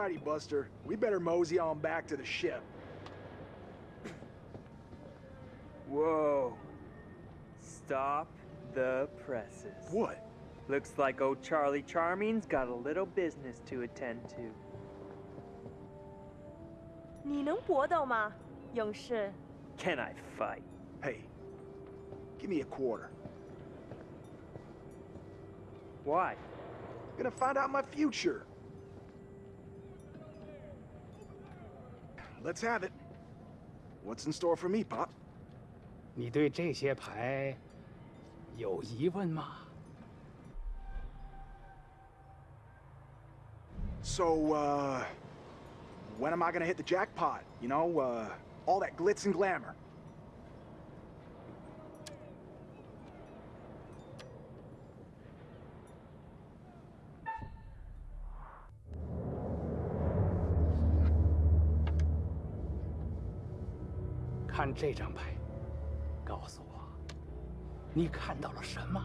Alrighty, Buster. We better mosey on back to the ship. Whoa. Stop the presses. What? Looks like old Charlie Charming's got a little business to attend to. 你能搏斗吗，勇士？ Can I fight? Hey, give me a quarter. Why? Gonna find out my future. Let's have it. What's in store for me, Pop? 你对这些牌有疑问吗？ So, uh, when am I gonna hit the jackpot? You know, uh, all that glitz and glamour. 看这张牌，告诉我，你看到了什么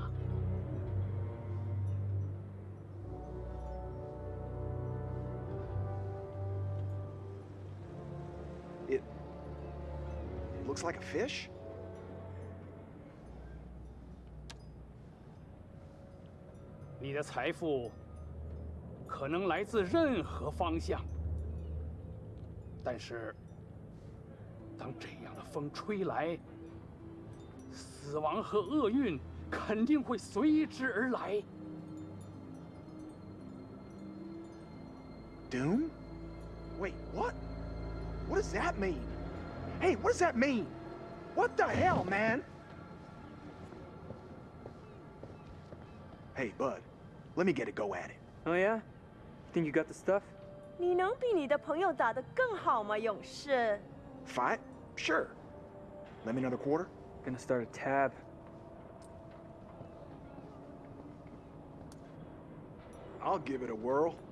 ？It, looks like a fish? 你的财富可能来自任何方向，但是风吹来，死亡和厄运肯定会随之而来。 Doom? Wait, what? What does that mean? Hey, what does that mean? What the hell, man? Hey, Bud, let me get a go at it. Oh yeah? Think you got the stuff? 你能比你的朋友打得更好吗，勇士？ Fight? Sure. Let me another quarter? Gonna start a tab. I'll give it a whirl. “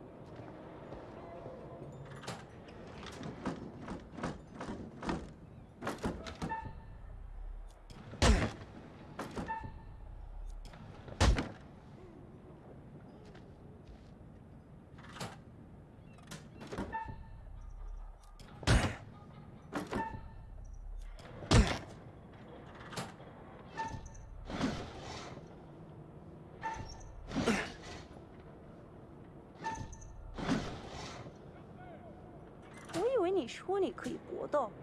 你说你可以搏斗。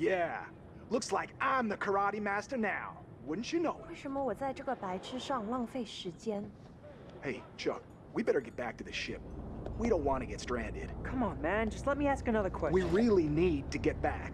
Yeah, looks like I'm the karate master now. Wouldn't you know 为 it? 什么我在这个白痴上浪费时间？ Hey, Chuck, we better get back to the ship. We don't want to get stranded. Come on, man. Just let me ask another question. We really need to get back.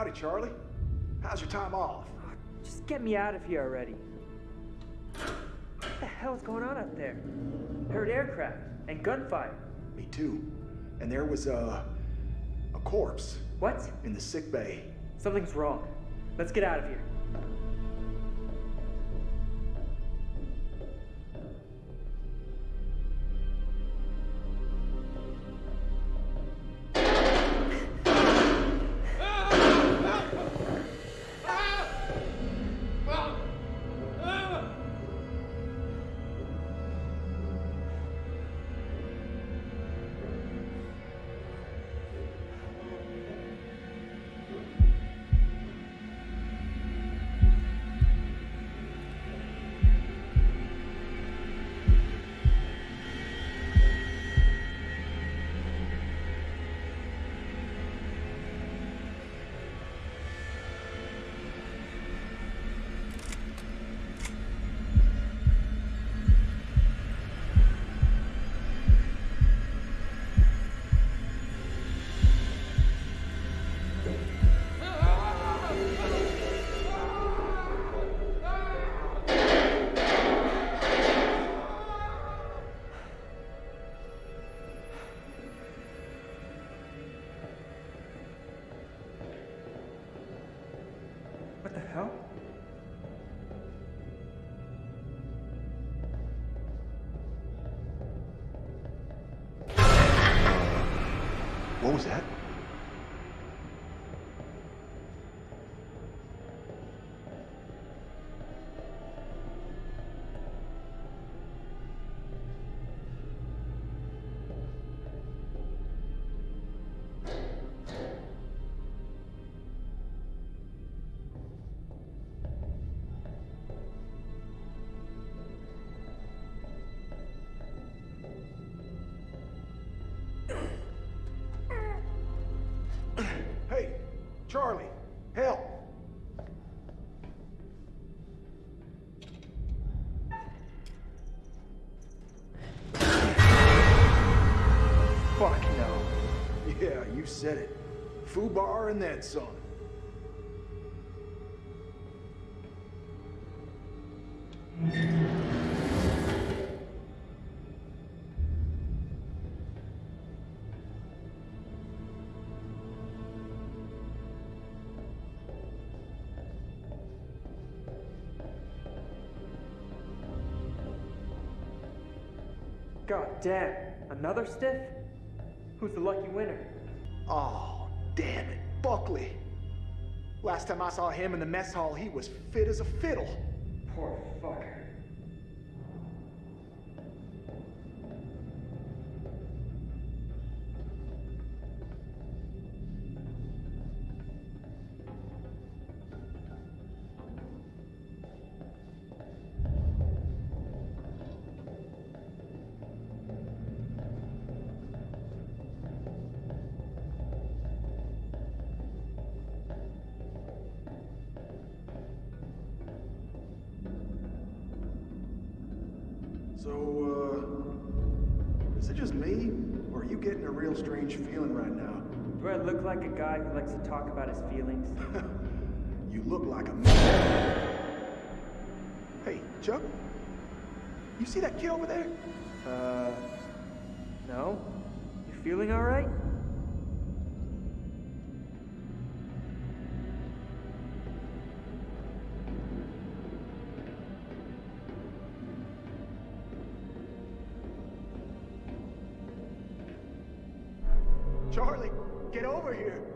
Howdy, Charlie. How's your time off? Oh, just get me out of here already. What the hell's going on up there? Heard aircraft and gunfire. Me too. And there was a a corpse What? in the sick bay. Something's wrong. Let's get out of here. Charlie, help! Fuck no. Yeah, you said it. Foo bar and that song. Damn, another stiff? Who's the lucky winner? Oh, damn it. Buckley. Last time I saw him in the mess hall, he was fit as a fiddle. Poor Charlie, get over here.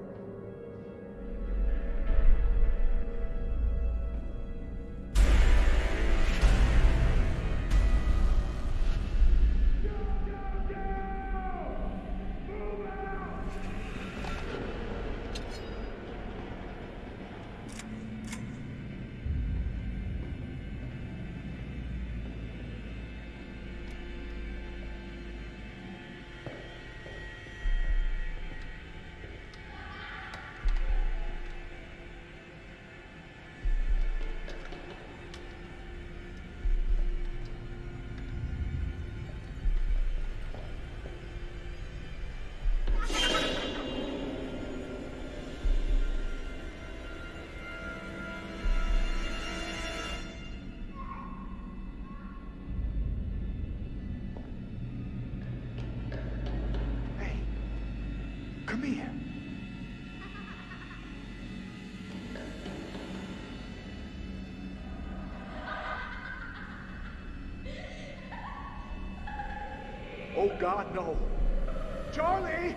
God, no. Charlie!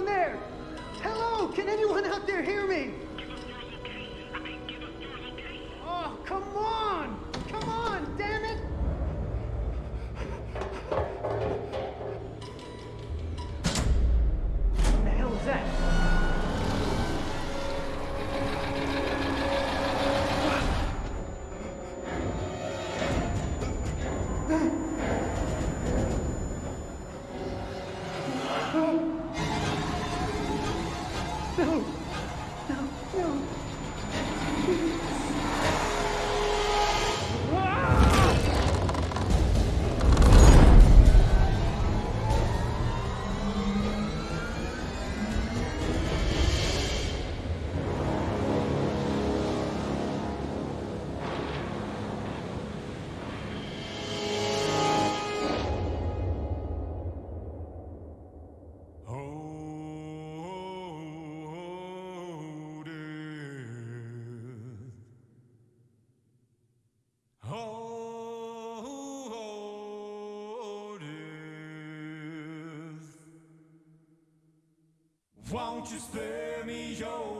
Anyone there? Hello? Can anyone out there hear me? Oh, come on! Come on, damn it! Won't you spare me over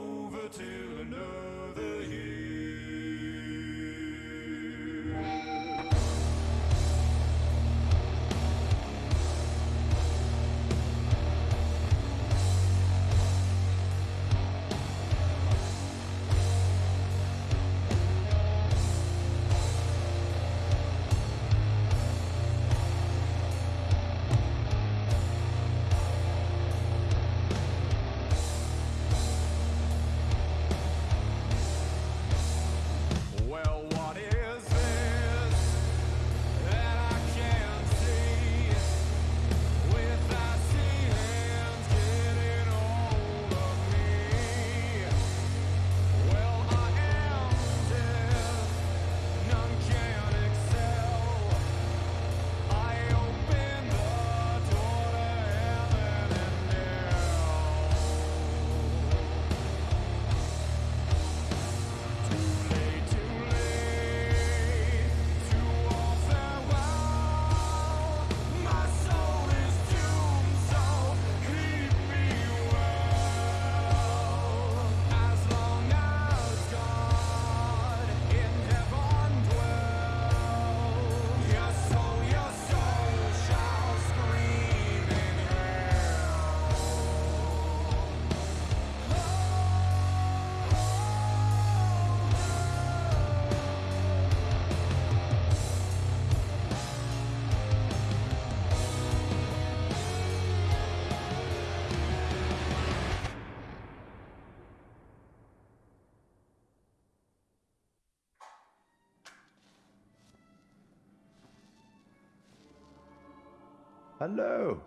Hello,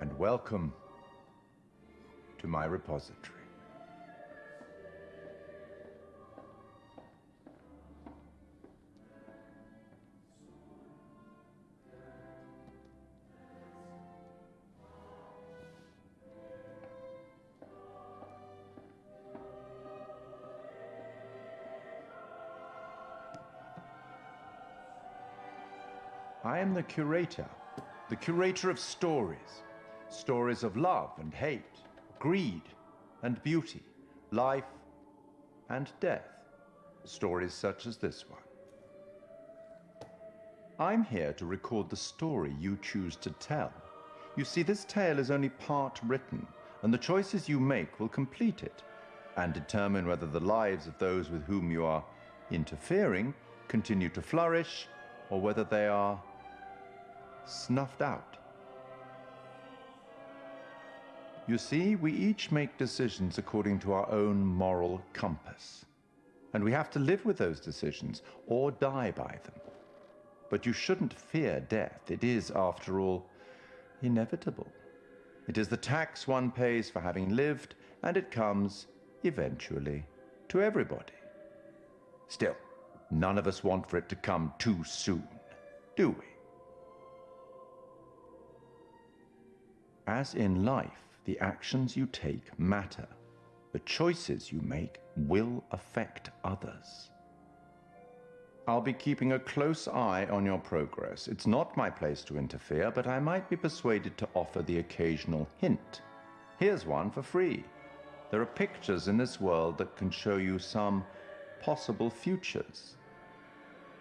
and welcome to my repository. The curator, the curator of stories. Stories of love and hate, greed and beauty, life and death. Stories such as this one. I'm here to record the story you choose to tell. You see, this tale is only part written, and the choices you make will complete it and determine whether the lives of those with whom you are interfering continue to flourish or whether they are snuffed out. You see, we each make decisions according to our own moral compass. And we have to live with those decisions or die by them. But you shouldn't fear death. It is, after all, inevitable. It is the tax one pays for having lived, and it comes, eventually, to everybody. Still, none of us want for it to come too soon, do we? As in life, the actions you take matter. The choices you make will affect others. I'll be keeping a close eye on your progress. It's not my place to interfere, but I might be persuaded to offer the occasional hint. Here's one for free. There are pictures in this world that can show you some possible futures.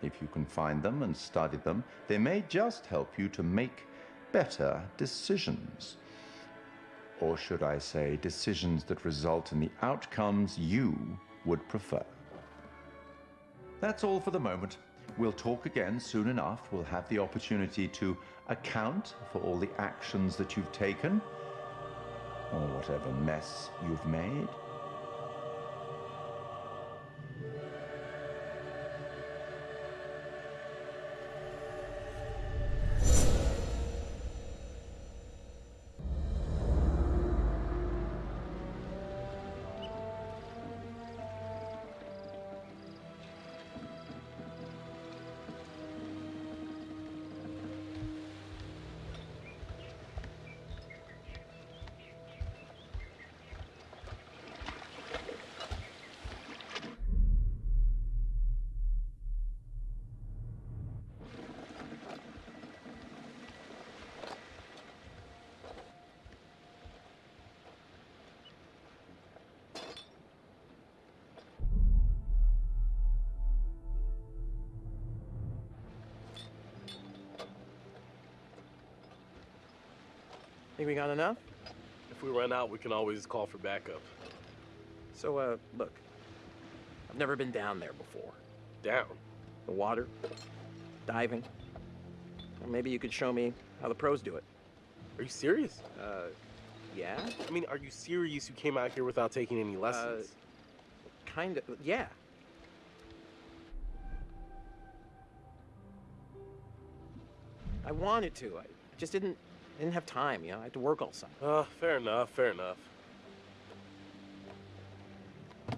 If you can find them and study them, they may just help you to make better decisions. Or should I say, decisions that result in the outcomes you would prefer. That's all for the moment. We'll talk again soon enough. We'll have the opportunity to account for all the actions that you've taken, or whatever mess you've made. We got enough? If we run out, we can always call for backup. So, uh, look. I've never been down there before. Down. The water, diving. Or maybe you could show me how the pros do it. Are you serious? Uh, yeah? I mean, are you serious you came out here without taking any lessons? Kind of, yeah. I wanted to. I just didn't didn't have time, you know. I had to work all summer. Uh, fair enough, fair enough.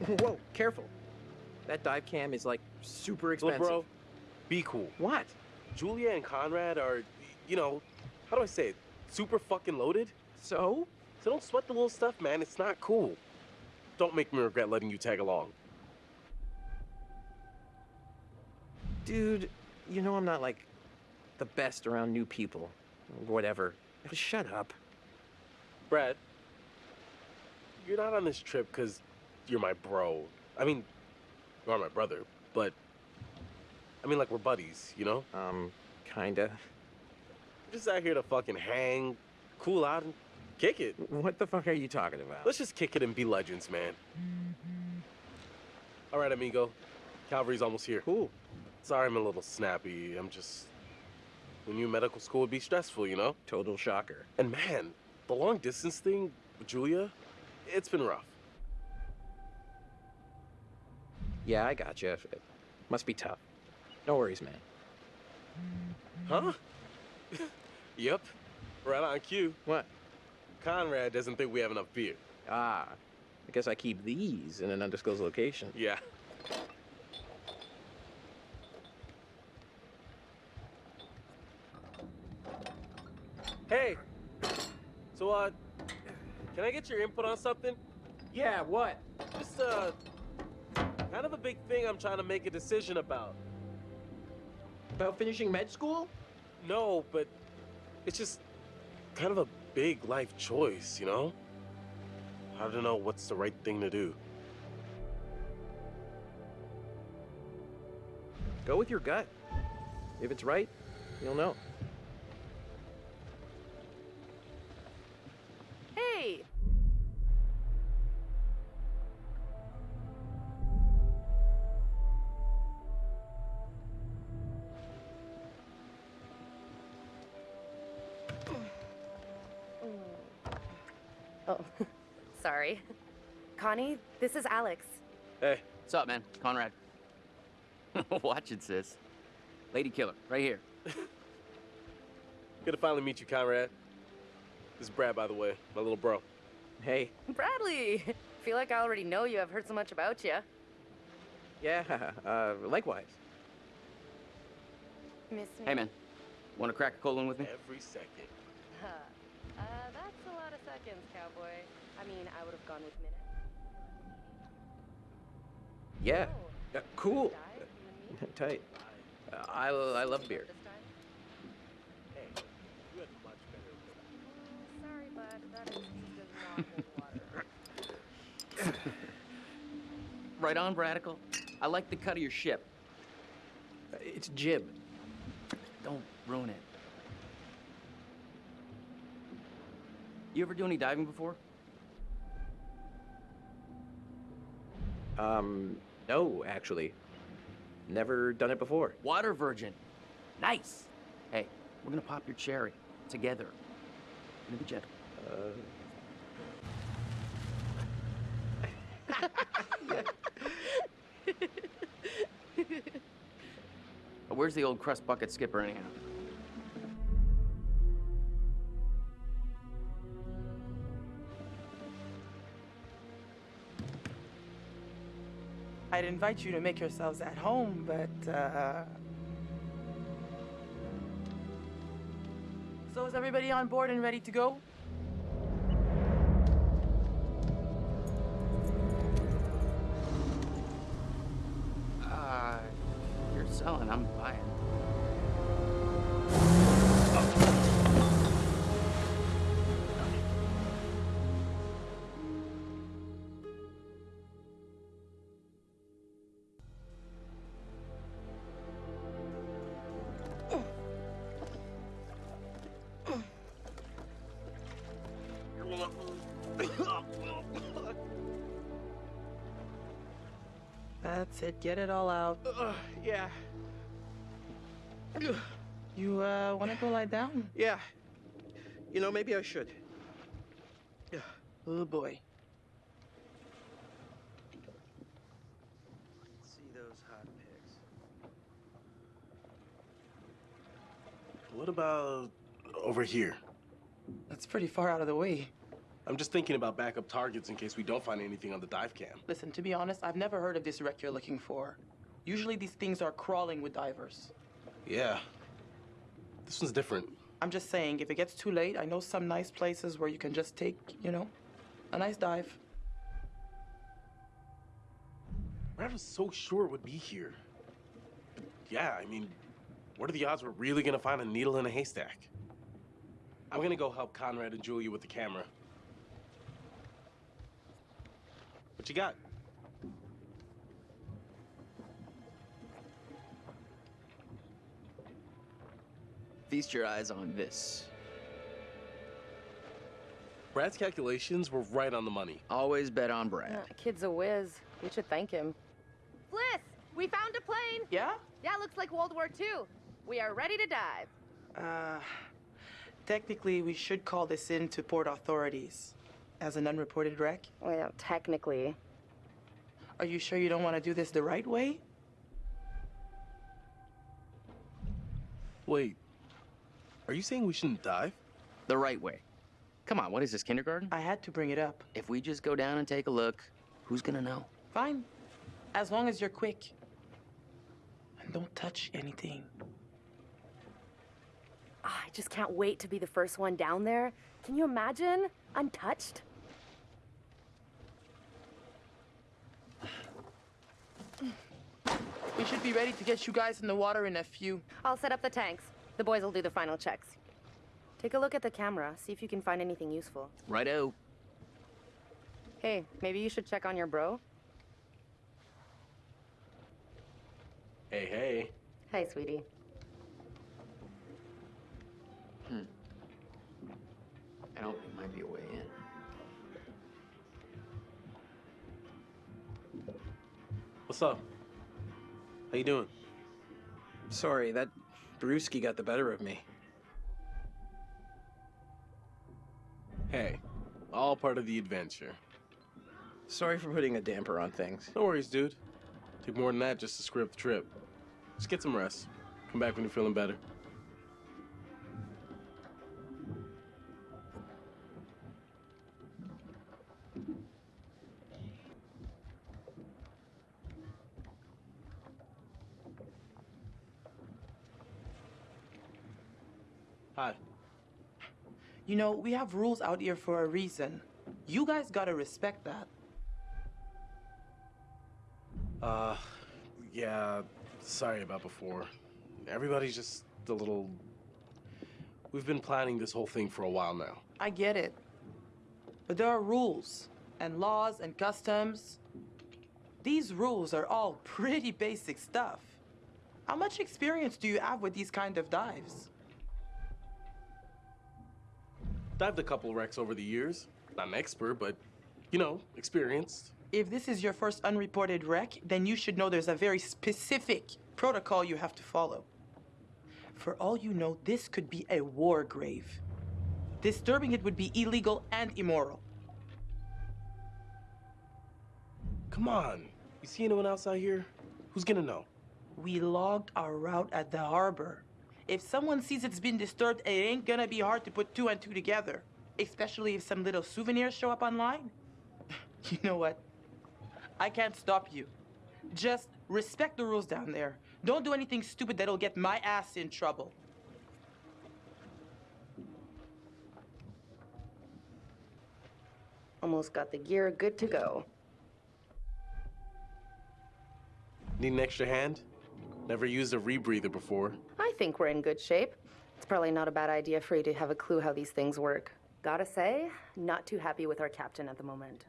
Whoa, careful. That dive cam is like super expensive. Look, bro, be cool. What? Julia and Conrad are, you know, how do I say it? Super fucking loaded. So? So don't sweat the little stuff, man. It's not cool. Don't make me regret letting you tag along. Dude, you know I'm not like the best around new people. Whatever. Just shut up. Brad, you're not on this trip because you're my bro. I mean, you are my brother, but I mean, like we're buddies, you know? Um, kinda. We're just out here to fucking hang, cool out, and kick it. What the fuck are you talking about? Let's just kick it and be legends, man. All right, amigo. Calvary's almost here. Cool. Sorry I'm a little snappy. I'm just. When knew medical school would be stressful, you know? Total shocker. And man, the long distance thing with Julia, it's been rough. Yeah, I got you. It must be tough. No worries, man. Huh? yep. Right on cue. What? Conrad doesn't think we have enough beer. Ah, I guess I keep these in an undisclosed location. Yeah. Hey. So, uh, can I get your input on something? Yeah, what? Just, uh, kind of a big thing I'm trying to make a decision about. About finishing med school? No, but it's just kind of a big life choice, you know? I don't know what's the right thing to do. Go with your gut. If it's right, you'll know. Connie, this is Alex. Hey, What's up, man? Conrad. Watch it, sis. Lady killer, right here. good to finally meet you, Conrad. This is Brad, by the way, my little bro. Hey. Bradley! Feel like I already know you. I've heard so much about you. Yeah, uh, likewise. Miss me? Hey, man. Want to crack a colon with me? Every second. Huh. Uh, that's a lot of seconds, cowboy. I mean, I would have gone with minutes. Yeah. Uh, cool. dive, you and me? Tight. Uh, I, I love beer. This time? Hey, you had much better. Sorry, bud. That excuse does not hold water. Right on, Bradical. I like the cut of your ship. Uh, It's jib. Don't ruin it. You ever do any diving before? Um, no, actually. Never done it before. Water virgin. Nice. Hey, we're gonna pop your cherry together. Gonna be gentle. Uh, where's the old crust bucket skipper anyhow? I'd invite you to make yourselves at home, but, uh... So is everybody on board and ready to go? Uh, you're selling, I'm buying. That's it. Get it all out. Uh, yeah. You uh, want to go lie down? Yeah. You know, maybe I should. Yeah. Oh boy. See those hot pics. What about over here? That's pretty far out of the way. I'm just thinking about backup targets in case we don't find anything on the dive cam. Listen, to be honest, I've never heard of this wreck you're looking for. Usually these things are crawling with divers. Yeah. This one's different. I'm just saying, if it gets too late, I know some nice places where you can just take, you know, a nice dive. Brad was so sure it would be here. But yeah, I mean, what are the odds we're really gonna find a needle in a haystack? I'm gonna go help Conrad and Julia with the camera. What you got? Feast your eyes on this. Brad's calculations were right on the money. Always bet on Brad. Uh, kid's a whiz. We should thank him. Fliss, we found a plane. Yeah? Yeah, looks like World War II. We are ready to dive. Uh, technically, we should call this in to port authorities as an unreported wreck. Well, technically. Are you sure you don't want to do this the right way? Wait, are you saying we shouldn't dive? The right way. Come on, what is this, kindergarten? I had to bring it up. If we just go down and take a look, who's gonna know? Fine. As long as you're quick. And don't touch anything. Ah, I just can't wait to be the first one down there. Can you imagine? Untouched? We should be ready to get you guys in the water in a few. I'll set up the tanks. The boys will do the final checks. Take a look at the camera, see if you can find anything useful. Righto. Hey, maybe you should check on your bro. Hey, hey. Hi, sweetie. Hmm. I don't think might be a way in. What's up? How you doing? Sorry, that brewski got the better of me. Hey, all part of the adventure. Sorry for putting a damper on things. No worries, dude. Took more than that just to up the trip. Just get some rest. Come back when you're feeling better. You know, we have rules out here for a reason. You guys gotta respect that. Uh, yeah, sorry about before. Everybody's just a little. We've been planning this whole thing for a while now. I get it. But there are rules and laws and customs. These rules are all pretty basic stuff. How much experience do you have with these kind of dives? I've dived a couple wrecks over the years. Not an expert, but, you know, experienced. If this is your first unreported wreck, then you should know there's a very specific protocol you have to follow. For all you know, this could be a war grave. Disturbing it would be illegal and immoral. Come on. You see anyone else out here? Who's gonna know? We logged our route at the harbor. If someone sees it's been disturbed, it ain't gonna be hard to put two and two together. Especially if some little souvenirs show up online. You know what? I can't stop you. Just respect the rules down there. Don't do anything stupid that'll get my ass in trouble. Almost got the gear good to go. Need an extra hand? Never used a rebreather before. I think we're in good shape. It's probably not a bad idea for you to have a clue how these things work. Gotta say, not too happy with our captain at the moment.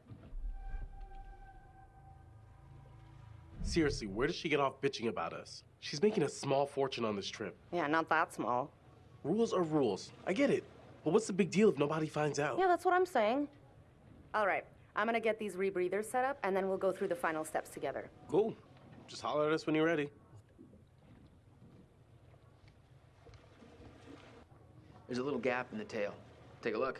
Seriously, where does she get off bitching about us? She's making a small fortune on this trip. Yeah, not that small. Rules are rules. I get it. But what's the big deal if nobody finds out? Yeah, that's what I'm saying. All right, I'm gonna get these rebreathers set up, and then we'll go through the final steps together. Cool. Just holler at us when you're ready. There's a little gap in the tail. Take a look.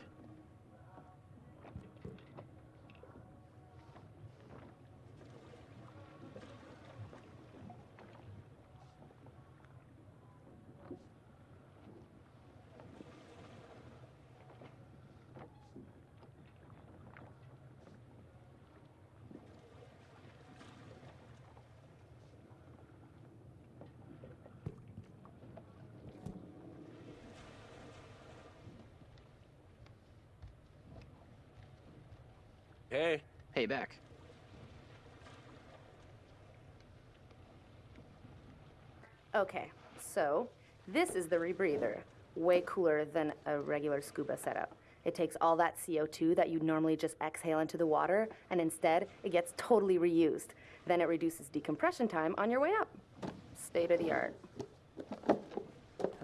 Hey. Hey, back. Okay, so this is the rebreather. Way cooler than a regular scuba setup. It takes all that CO2 that you normally just exhale into the water, and instead, it gets totally reused. Then it reduces decompression time on your way up. State of the art.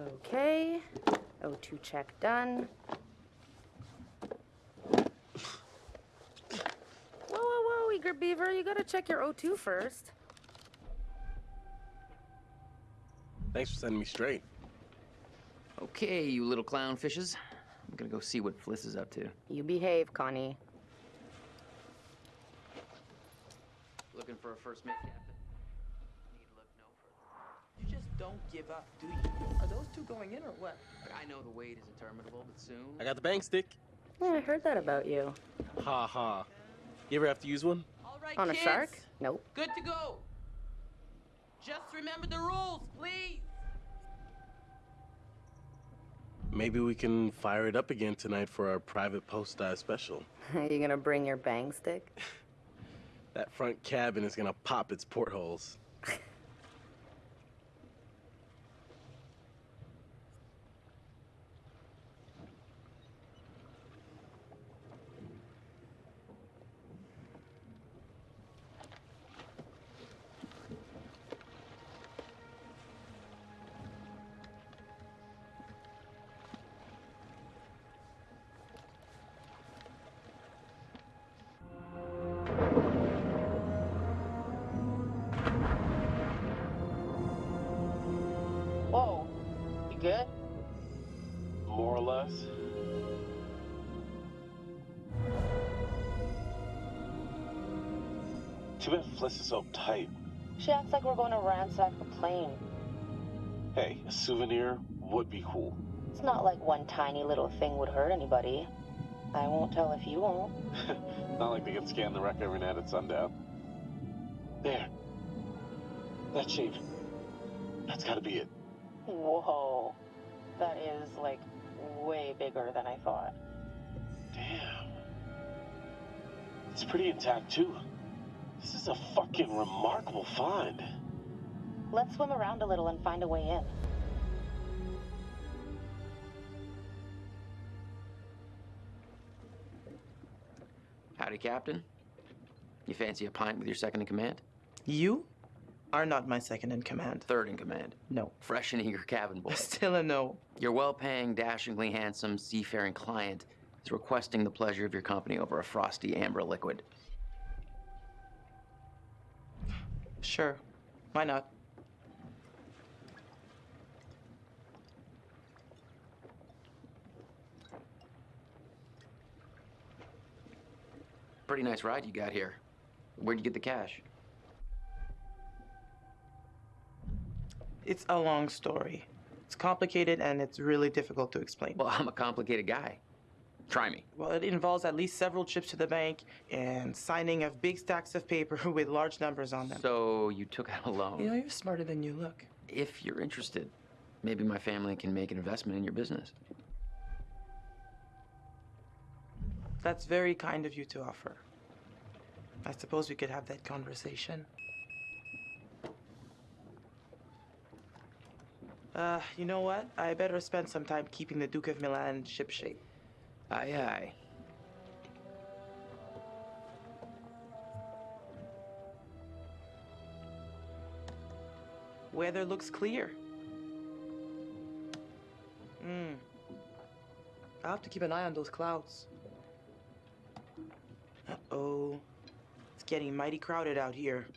Okay, O2 check done. Whoa, whoa, whoa, Eager Beaver, you gotta check your O2 first. Thanks for sending me straight. Okay, you little clownfishes. I'm gonna go see what Fliss is up to. You behave, Connie. Looking for a first mate, Captain. You just don't give up, do you? Are those two going in or what? I know the wait is interminable, but soon. I got the bang stick. Yeah, I heard that about you. Ha ha. You ever have to use one? All right, On a shark? Nope. Good to go. Just remember the rules, please. Maybe we can fire it up again tonight for our private post dive special. Are you gonna bring your bang stick? That front cabin is gonna pop its portholes. Too bad Fliss is so tight. She acts like we're going to ransack the plane. Hey, a souvenir would be cool. It's not like one tiny little thing would hurt anybody. I won't tell if you won't. Not like they can scan the wreck every night at sundown. There. That shape. That's gotta be it. Whoa. That is, like, way bigger than I thought. Damn. It's pretty intact, too. This is a fucking remarkable find. Let's swim around a little and find a way in. Howdy, Captain. You fancy a pint with your second in command? You are not my second in command. Third in command. No. Fresh and eager cabin boy. Still a no. Your well paying, dashingly handsome, seafaring client is requesting the pleasure of your company over a frosty amber liquid. Sure. Why not? Pretty nice ride you got here. Where'd you get the cash? It's a long story. It's complicated and it's really difficult to explain. Well, I'm a complicated guy. Try me. Well, it involves at least several trips to the bank and signing of big stacks of paper with large numbers on them. So you took out a loan. You know, you're smarter than you look. If you're interested, maybe my family can make an investment in your business. That's very kind of you to offer. I suppose we could have that conversation. Uh, you know what? I better spend some time keeping the Duke of Milan shipshape. Aye, aye. Weather looks clear. Hmm. I'll have to keep an eye on those clouds. Uh-oh. It's getting mighty crowded out here.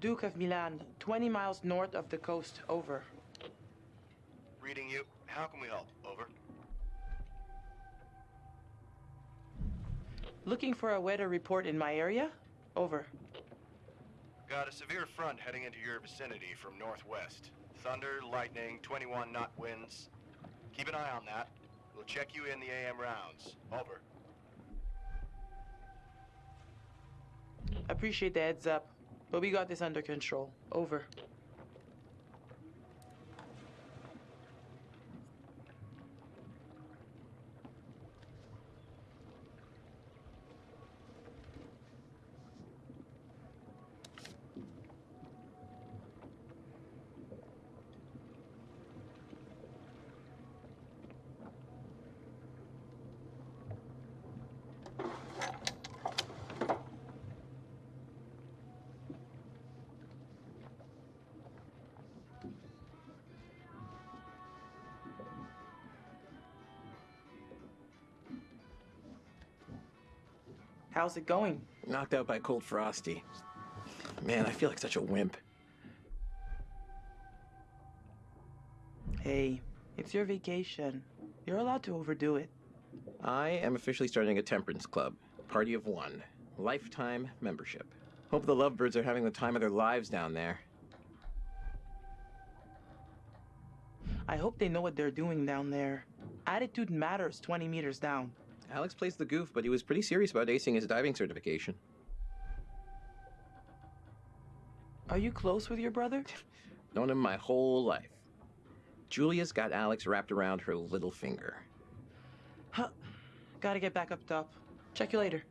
Duke of Milan, 20 miles north of the coast. Over. Reading you. How can we help? Over. Looking for a weather report in my area? Over. Got a severe front heading into your vicinity from northwest. Thunder, lightning, 21 knot winds. Keep an eye on that. We'll check you in the AM rounds. Over. Appreciate the heads up, but we got this under control. Over. How's it going? Knocked out by cold frosty. Man, I feel like such a wimp. Hey, it's your vacation. You're allowed to overdo it. I am officially starting a temperance club. Party of one. Lifetime membership. Hope the lovebirds are having the time of their lives down there. I hope they know what they're doing down there. Attitude matters 20 meters down. Alex plays the goof, but he was pretty serious about acing his diving certification. Are you close with your brother? Known him my whole life. Julia's got Alex wrapped around her little finger. Huh. Gotta get back up top. Check you later.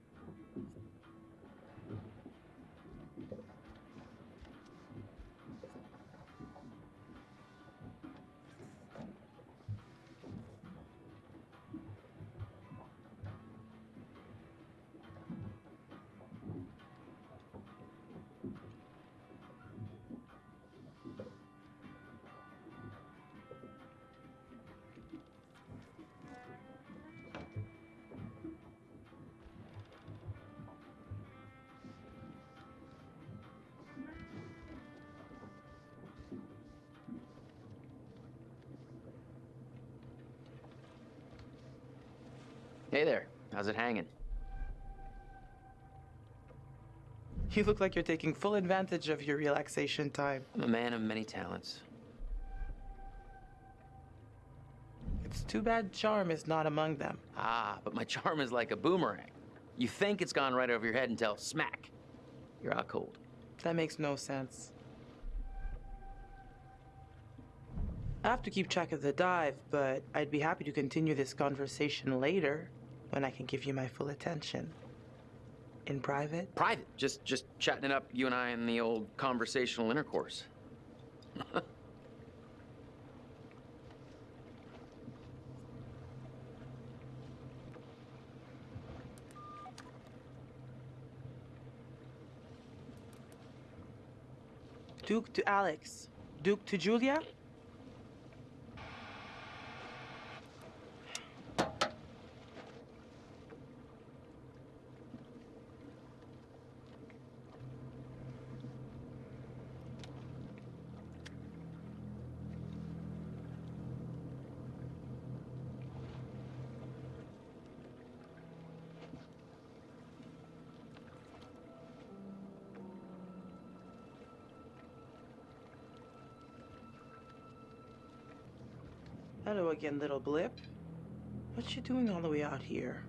How's it hanging? You look like you're taking full advantage of your relaxation time. I'm a man of many talents. It's too bad charm is not among them. Ah, but my charm is like a boomerang. You think it's gone right over your head until smack. You're out cold. That makes no sense. I have to keep track of the dive, but I'd be happy to continue this conversation later when I can give you my full attention. In private? Private. Just just chatting it up, you and I in the old conversational intercourse. Duke to Alex. Duke to Julia? Hello again, little blip. What you doing all the way out here?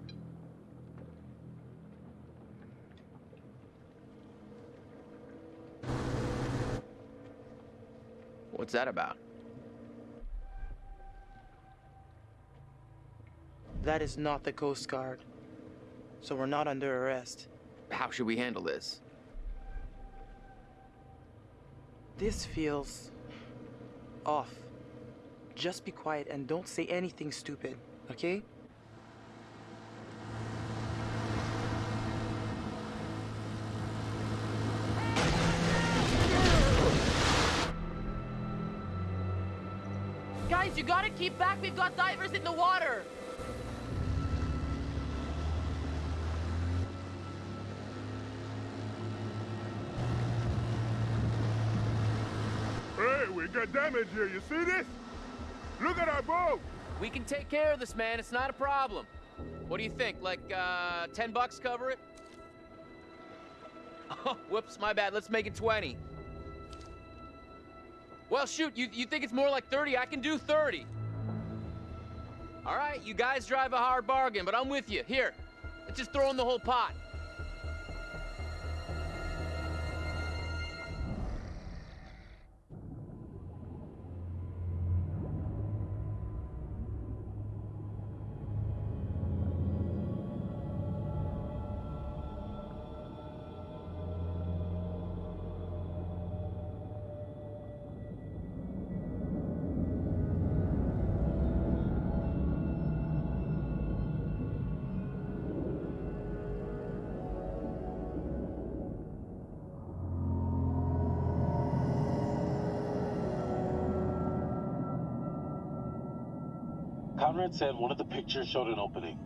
What's that about? That is not the Coast Guard. So we're not under arrest. How should we handle this? This feels off. Just be quiet and don't say anything stupid, okay? Guys, you gotta keep back. We've got divers in the water. It got damage here, you see this? Look at our boat! We can take care of this, man. It's not a problem. What do you think? Like, uh, 10 bucks cover it? Oh, whoops, my bad. Let's make it 20. Well, shoot, you, you think it's more like 30? I can do 30. All right, you guys drive a hard bargain, but I'm with you. Here, let's just throw in the whole pot. Conrad said one of the pictures showed an opening.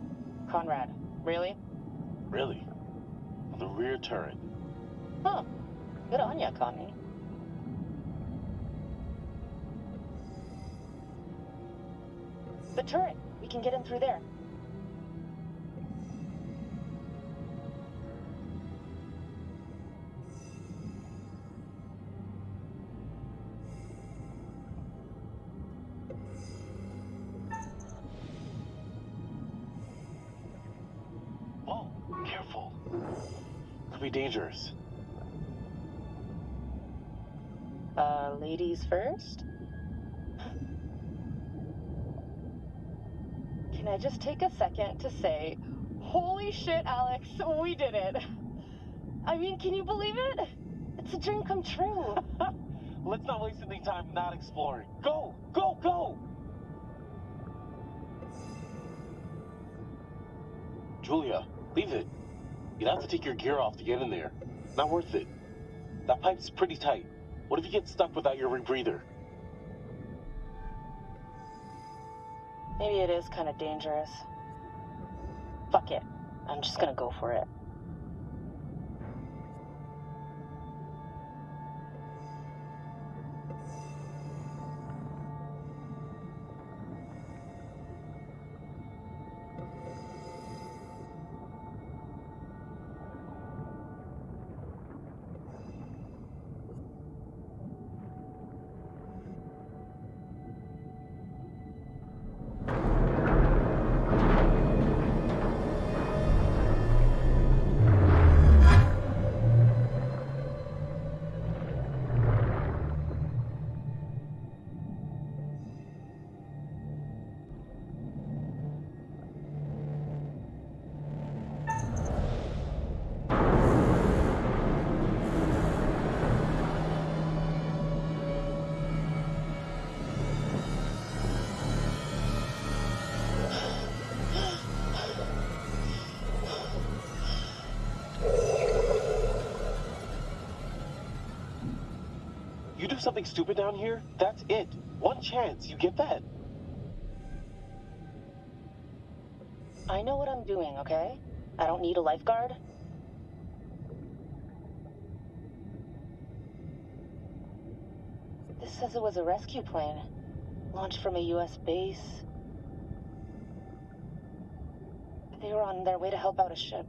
Conrad, really? Really? On the rear turret. Huh. Good on ya, Connie. The turret. We can get in through there. Be dangerous. Uh, ladies first? Can I just take a second to say, holy shit, Alex, we did it. I mean, can you believe it? It's a dream come true. Let's not waste any time not exploring. Go! Go! Go! Julia, leave it. You'd have to take your gear off to get in there. Not worth it. That pipe's pretty tight. What if you get stuck without your rebreather? Maybe it is kind of dangerous. Fuck it. I'm just gonna go for it. Something stupid down here, that's it. One chance, you get that? I know what I'm doing, okay? I don't need a lifeguard. This says it was a rescue plane, launched from a U.S. base. They were on their way to help out a ship.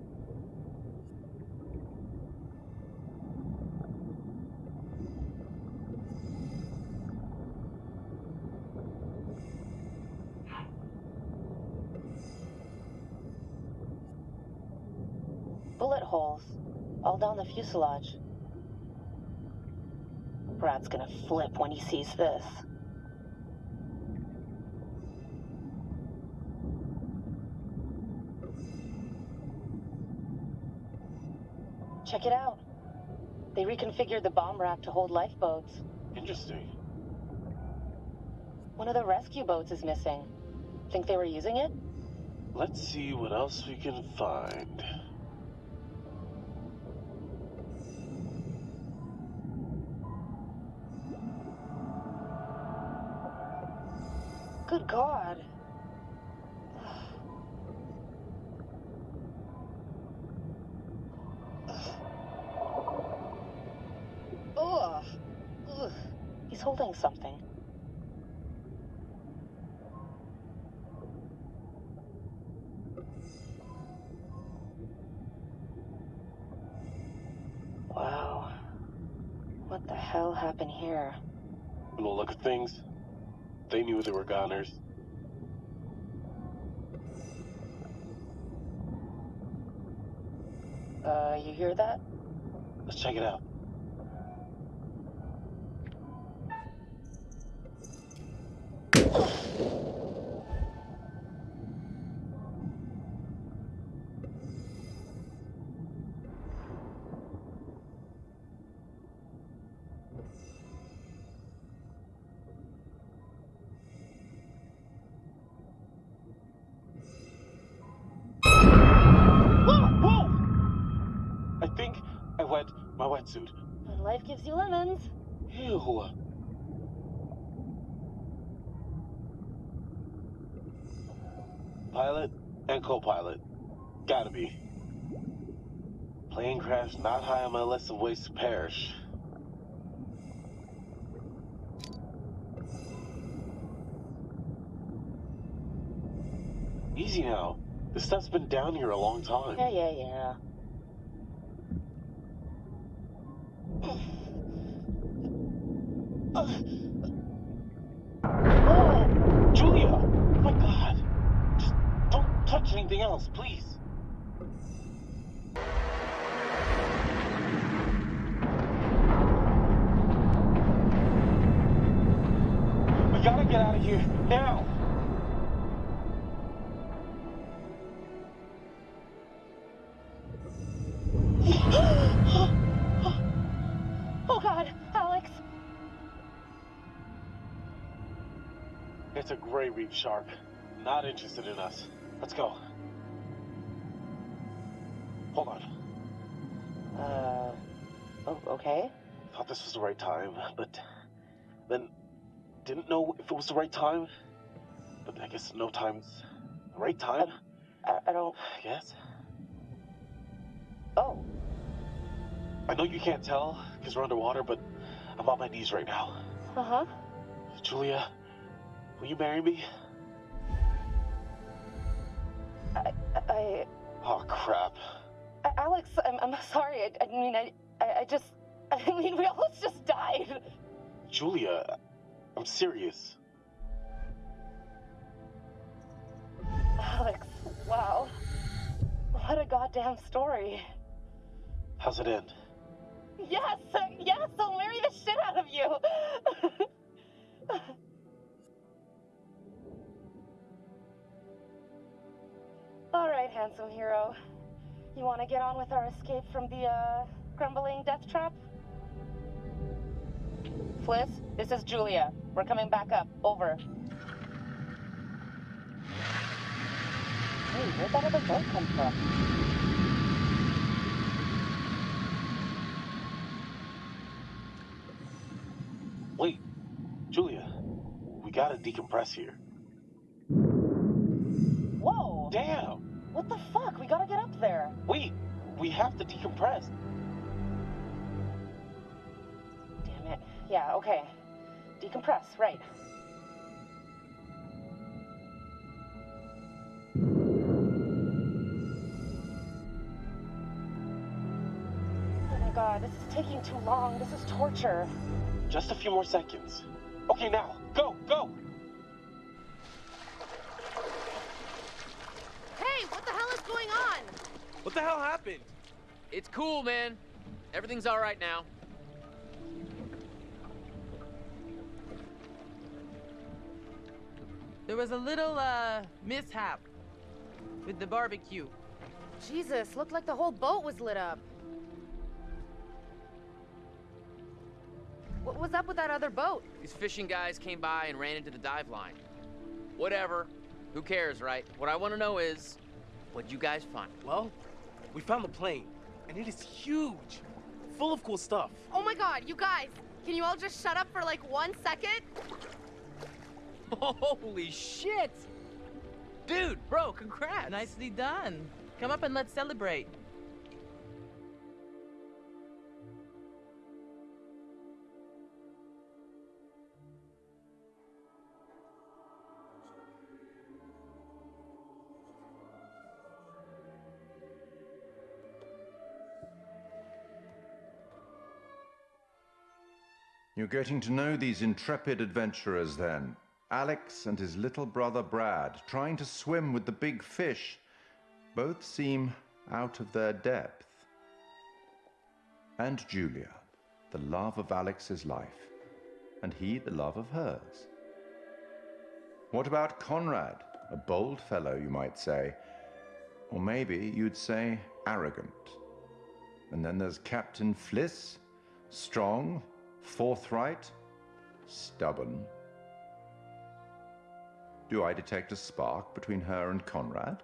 Fuselage. Brad's gonna flip when he sees this. Check it out. They reconfigured the bomb rack to hold lifeboats. Interesting. One of the rescue boats is missing. Think they were using it? Let's see what else we can find. God. Knew they were goners. Uh, you hear that? Let's check it out. Wetsuit. And life gives you lemons. Ew. Pilot and co-pilot. Gotta be. Plane crash not high on my list of ways to perish. Easy now. This stuff's been down here a long time. Yeah, yeah, yeah. Oh, Julia! Oh my god! Just don't touch anything else, please. We gotta get out of here now! A gray reef shark. Not interested in us. Let's go. Hold on. Uh. Oh, okay. Thought this was the right time, but then didn't know if it was the right time. But I guess no time's the right time. I, I don't. Yes. Oh. I know you can't tell because we're underwater, but I'm on my knees right now. Uh huh. Julia, will you marry me? I. I Oh crap. Alex, I'm, I'm sorry. I, I mean, I, I, I just. I mean, we almost just died. Julia, I'm serious. Alex, wow. What a goddamn story. How's it end? Yes, yes, I'll marry the shit out of you. All right, handsome hero. You want to get on with our escape from the, uh, crumbling death trap? Fliss, this is Julia. We're coming back up. Over. Hey, where'd that other boat come from? Wait, Julia, we gotta decompress here. Whoa! Damn! What the fuck? We gotta get up there. Wait, we have to decompress. Damn it. Yeah, okay. Decompress, right. Oh my god, this is taking too long. This is torture. Just a few more seconds. Okay, now, go, go! What the hell happened? It's cool, man. Everything's all right now. There was a little, uh, mishap with the barbecue. Jesus, looked like the whole boat was lit up. What was up with that other boat? These fishing guys came by and ran into the dive line. Whatever. Who cares, right? What I want to know is, what'd you guys find? Well, we found the plane, and it is huge, full of cool stuff. Oh my god, you guys! Can you all just shut up for like one second? Holy shit! Dude, bro, congrats! Nicely done. Come up and let's celebrate. You're getting to know these intrepid adventurers then. Alex and his little brother Brad, trying to swim with the big fish, both seem out of their depth. And Julia, the love of Alex's life, and he the love of hers. What about Conrad, a bold fellow, you might say, or maybe you'd say arrogant. And then there's Captain Fliss, strong, forthright, stubborn. Do I detect a spark between her and Conrad?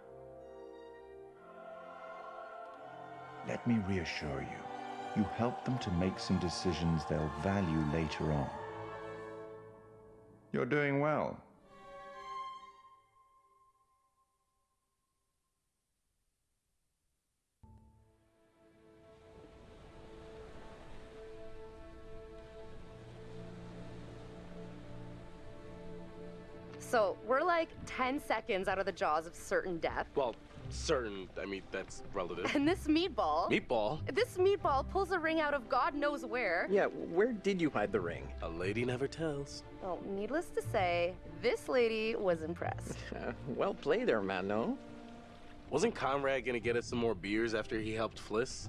Let me reassure you, you help them to make some decisions they'll value later on. You're doing well. So we're like 10 seconds out of the jaws of certain death. Well, certain, I mean, that's relative. And this meatball. Meatball? This meatball pulls a ring out of God knows where. Yeah, where did you hide the ring? A lady never tells. Well, needless to say, this lady was impressed. Well played there, man, no? Wasn't Conrad gonna get us some more beers after he helped Fliss?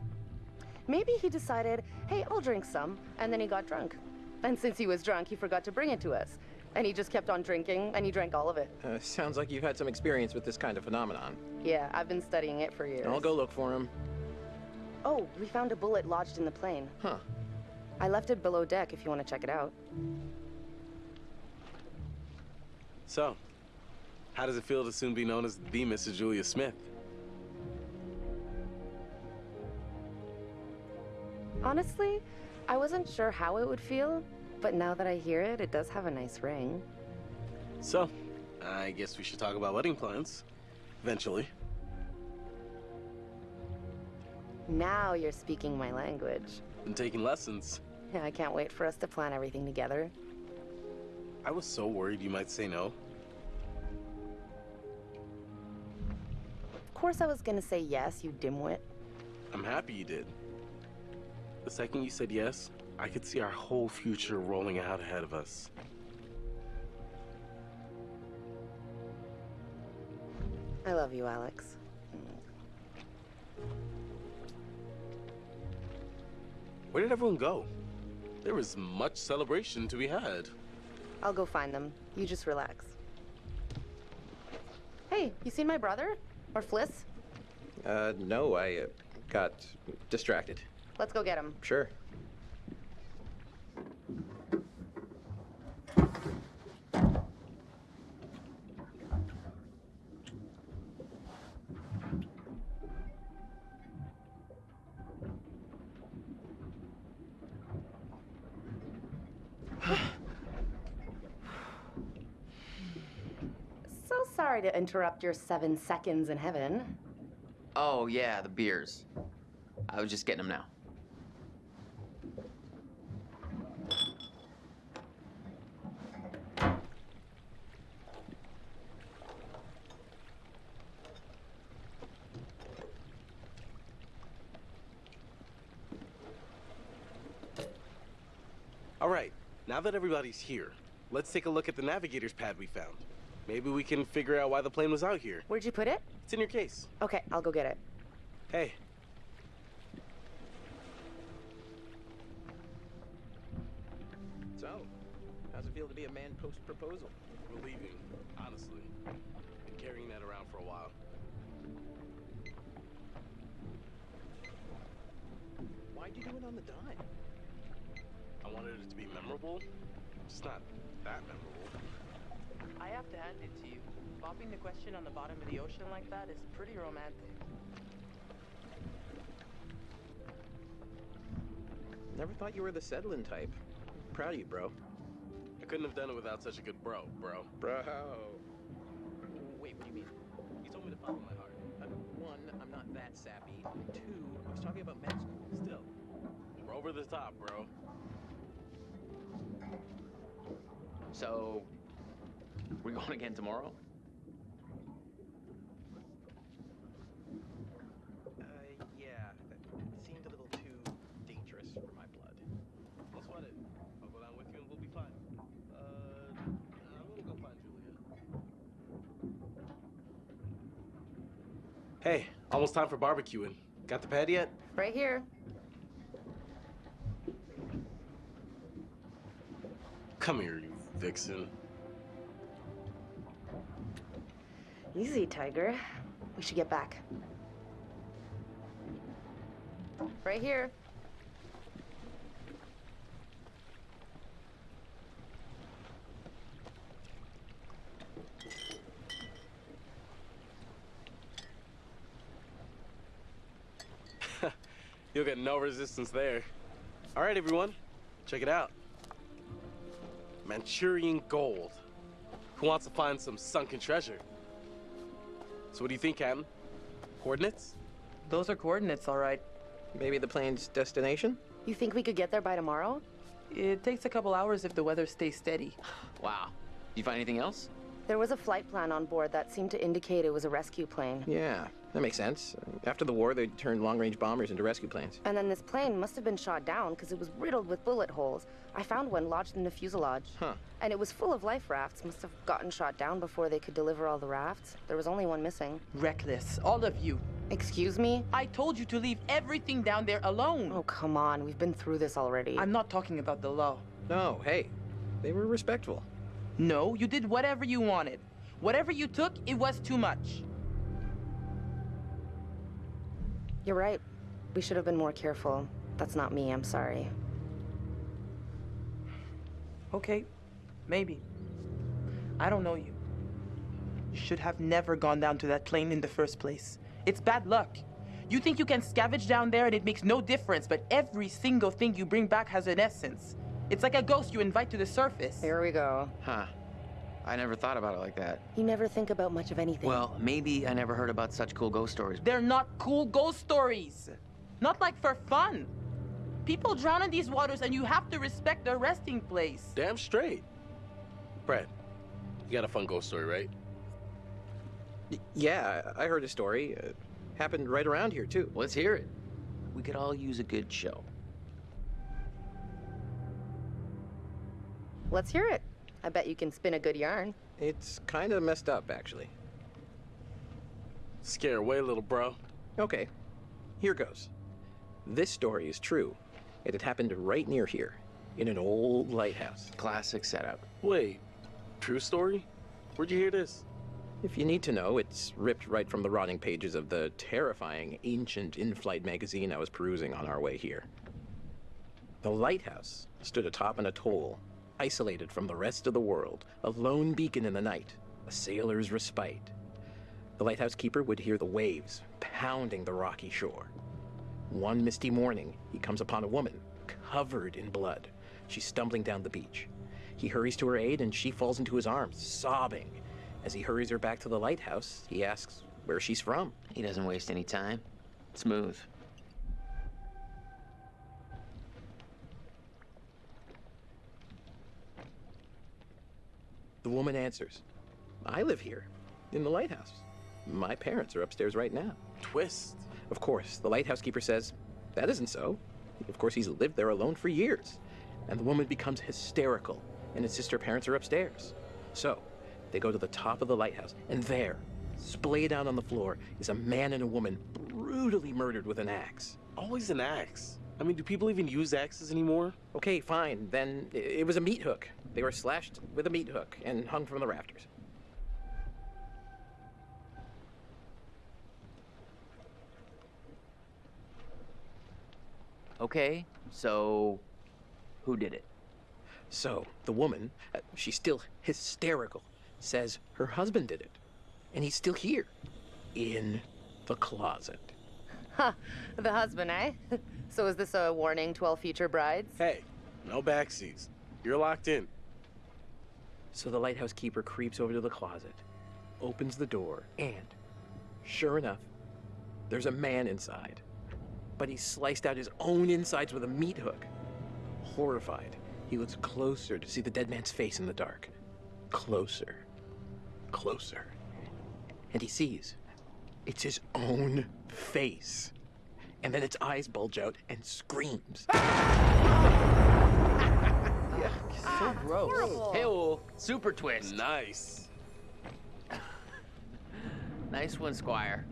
Maybe he decided, hey, I'll drink some, and then he got drunk. And since he was drunk, he forgot to bring it to us. And he just kept on drinking, and he drank all of it. Uh, sounds like you've had some experience with this kind of phenomenon. Yeah, I've been studying it for years. I'll go look for him. Oh, we found a bullet lodged in the plane. Huh. I left it below deck if you want to check it out. So, how does it feel to soon be known as the Mrs. Julia Smith? Honestly, I wasn't sure how it would feel, but now that I hear it, it does have a nice ring. So, I guess we should talk about wedding plans. Eventually. Now you're speaking my language. Been taking lessons. Yeah, I can't wait for us to plan everything together. I was so worried you might say no. Of course I was gonna say yes, you dimwit. I'm happy you did. The second you said yes, I could see our whole future rolling out ahead of us. I love you, Alex. Where did everyone go? There was much celebration to be had. I'll go find them. You just relax. Hey, you seen my brother? Or Fliss? Uh, no, I uh, got distracted. Let's go get him. Sure. So sorry to interrupt your seven seconds in heaven. Oh, yeah, the beers. I was just getting them now. All right, now that everybody's here, let's take a look at the navigator's pad we found. Maybe we can figure out why the plane was out here. Where'd you put it? It's in your case. Okay, I'll go get it. Hey. So, how's it feel to be a man post proposal? We're leaving, honestly. Been carrying that around for a while. Why'd you do it on the dime? I wanted it to be memorable, just not that memorable. I have to hand it to you. Bopping the question on the bottom of the ocean like that is pretty romantic. Never thought you were the settling type. Proud of you, bro. I couldn't have done it without such a good bro, bro. Bro. Wait, what do you mean? You told me to follow my heart. Uh, one, I'm not that sappy. Two, I was talking about med school. Still, we're over the top, bro. So, we going again tomorrow? Uh, yeah. It seemed a little too dangerous for my blood. Let's find it. I'll go down with you and we'll be fine. Uh, I'm gonna go find Julia. Hey, almost time for barbecuing. Got the pad yet? Right here. Come here, you vixen. Easy, Tiger. We should get back. Right here. You'll get no resistance there. All right, everyone, check it out. Manchurian gold. Who wants to find some sunken treasure? So what do you think, Captain? Coordinates? Those are coordinates, all right. Maybe the plane's destination? You think we could get there by tomorrow? It takes a couple hours if the weather stays steady. Wow. Do You find anything else? There was a flight plan on board that seemed to indicate it was a rescue plane. Yeah, that makes sense. After the war, they turned long-range bombers into rescue planes. And then this plane must have been shot down because it was riddled with bullet holes. I found one lodged in the fuselage. Huh. And it was full of life rafts. Must have gotten shot down before they could deliver all the rafts. There was only one missing. Reckless, all of you. Excuse me? I told you to leave everything down there alone. Oh, come on. We've been through this already. I'm not talking about the law. No, hey, they were respectful. No, you did whatever you wanted. Whatever you took, it was too much. You're right. We should have been more careful. That's not me. I'm sorry. Okay, maybe. I don't know you. You should have never gone down to that plane in the first place. It's bad luck. You think you can scavenge down there and it makes no difference, but every single thing you bring back has an essence. It's like a ghost you invite to the surface. Here we go. Huh. I never thought about it like that. You never think about much of anything. Well, maybe I never heard about such cool ghost stories. They're not cool ghost stories. Not like for fun. People drown in these waters and you have to respect their resting place. Damn straight. Brad, you got a fun ghost story, right? Y- yeah, I heard a story. Uh, happened right around here, too. Let's hear it. We could all use a good show. Let's hear it. I bet you can spin a good yarn. It's kind of messed up, actually. Scare away, little bro. Okay, here goes. This story is true. It had happened right near here, in an old lighthouse. Classic setup. Wait, true story? Where'd you hear this? If you need to know, it's ripped right from the rotting pages of the terrifying ancient in flight magazine I was perusing on our way here. The lighthouse stood atop an atoll, isolated from the rest of the world, a lone beacon in the night, a sailor's respite. The lighthouse keeper would hear the waves pounding the rocky shore. One misty morning, he comes upon a woman covered in blood. She's stumbling down the beach. He hurries to her aid and she falls into his arms, sobbing. As he hurries her back to the lighthouse, he asks where she's from. He doesn't waste any time. Smooth. The woman answers, I live here, in the lighthouse. My parents are upstairs right now. Twist. Of course, the lighthouse keeper says, That isn't so. Of course, he's lived there alone for years. And the woman becomes hysterical and insists her parents are upstairs. So, they go to the top of the lighthouse, and there, splayed out on the floor, is a man and a woman brutally murdered with an axe. Always an axe. I mean, do people even use axes anymore? Okay, fine. Then it was a meat hook. They were slashed with a meat hook and hung from the rafters. Okay, so who did it? So, the woman, uh, she's still hysterical, says her husband did it. And he's still here. In the closet. Ha! The husband, eh? so is this a warning to all future brides? Hey, no backseats. You're locked in. So the lighthouse keeper creeps over to the closet, opens the door, and sure enough, there's a man inside. But he sliced out his own insides with a meat hook. Horrified, he looks closer to see the dead man's face in the dark. Closer. Closer. And he sees it's his own face and then its eyes bulge out and screams. so gross. Hey, oh, super twist. Nice. nice one, Squire.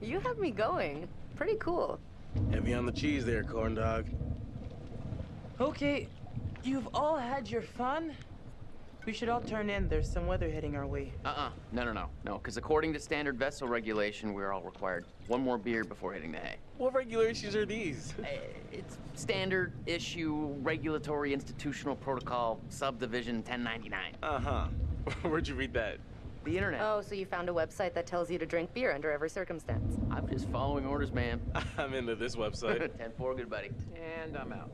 You have me going. Pretty cool. Heavy on the cheese there, corn dog. Okay, you've all had your fun. We should all turn in. There's some weather heading our way. Uh-uh. No, no, no. No, because according to standard vessel regulation, we're all required one more beer before hitting the hay. What regulations are these? It's standard issue regulatory institutional protocol subdivision 1099. Uh-huh. Where'd you read that? The internet. Oh, so you found a website that tells you to drink beer under every circumstance. I'm just following orders, ma'am. I'm into this website. 10-4, good buddy. And I'm out.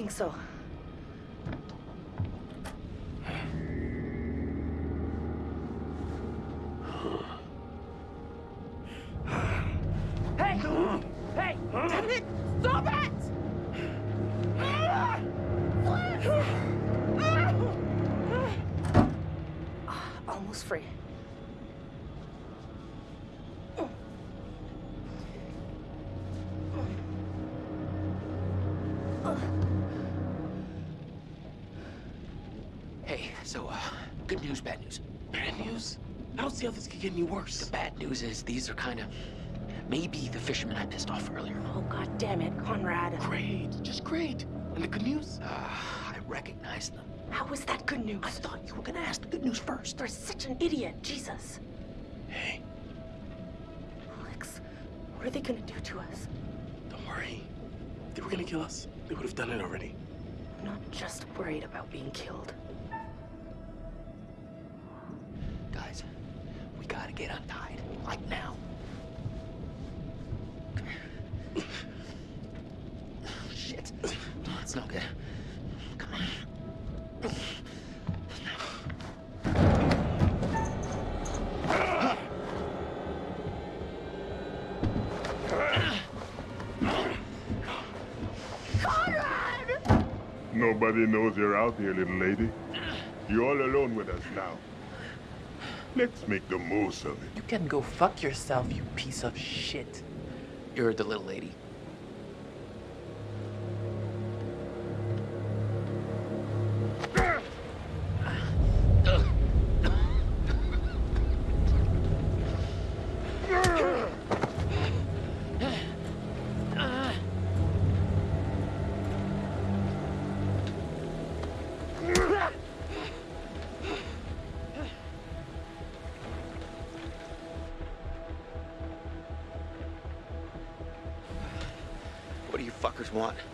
Think so. So, uh, good news, bad news. Bad news? I don't see how this could get any worse. The bad news is these are kind of maybe the fishermen I pissed off earlier. Oh, god damn it, Conrad. Great, just great. And the good news? Uh, I recognize them. How was that good news? I thought you were gonna ask the good news first. You're such an idiot, Jesus. Hey, Alex, what are they gonna do to us? don't worry. If they were gonna kill us, they would have done it already. I'm not just worried about being killed. Gotta get untied. Like now. Shit. It's no good. Come on. Nobody knows you're out here, little lady. You're all alone with us now. Let's make the most of it. You can go fuck yourself, you piece of shit. You're the little lady. Want?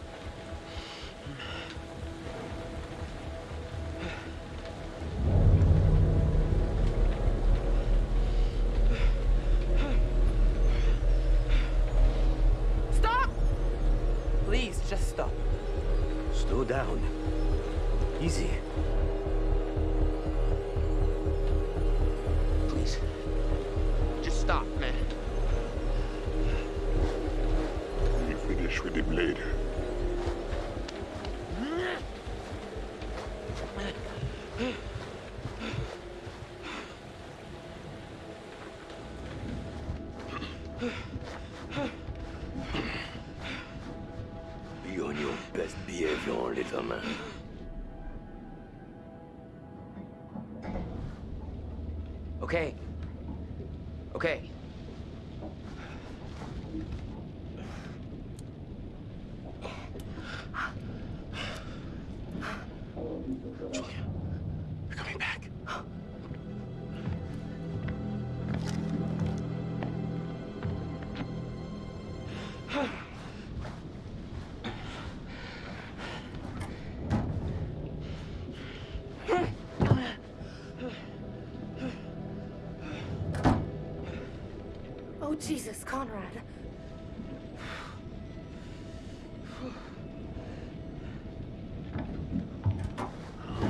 Jesus, Conrad.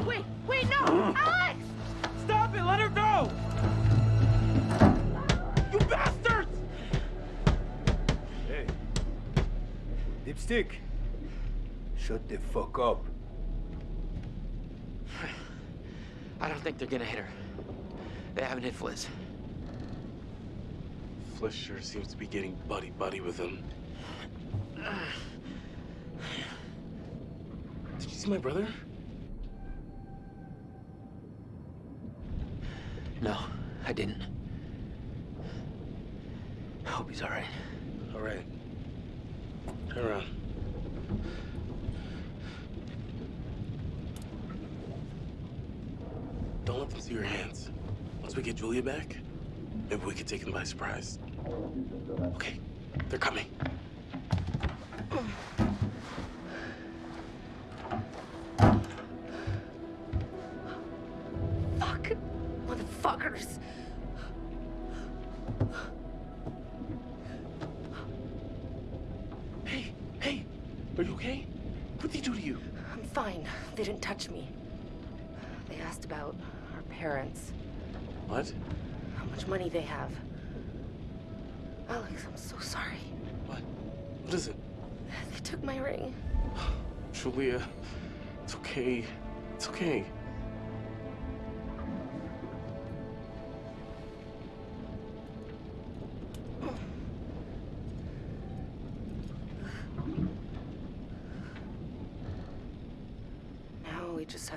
Wait, wait, no! Alex! Stop it! Let her go! You bastards! Hey. Dipstick. Shut the fuck up. I don't think they're gonna hit her. They haven't hit Fliss. Sure seems to be getting buddy buddy with him. Did you see my brother? No, I didn't. I hope he's alright. All right. Turn around. Don't let them see your hands. Once we get Julia back, maybe we could take them by surprise. Okay, they're coming.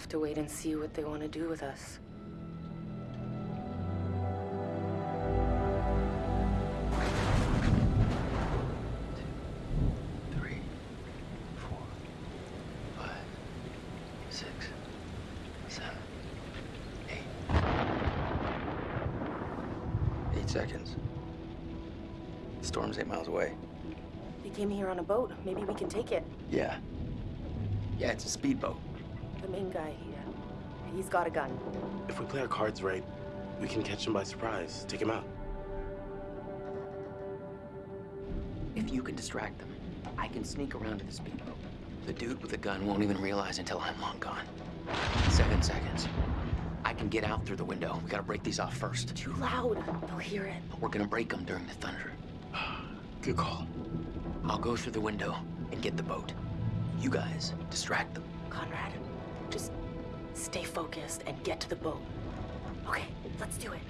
Have to wait and see what they want to do with us. Three, four, five, six, seven, eight. Eight seconds. The storm's eight miles away. They came here on a boat. Maybe we can take it. Yeah. Yeah, it's a speedboat. The main guy here. He's got a gun. If we play our cards right, we can catch him by surprise. Take him out. If you can distract them, I can sneak around to the speedboat. The dude with the gun won't even realize until I'm long gone. Seven seconds. I can get out through the window. We gotta break these off first. Too loud. They'll hear it. We're gonna break them during the thunder. Good call. I'll go through the window and get the boat. You guys distract them. Conrad, just stay focused and get to the boat. Okay, let's do it.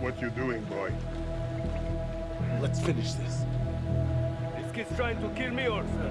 what you're doing, boy. Let's finish this. This kid's trying to kill me also.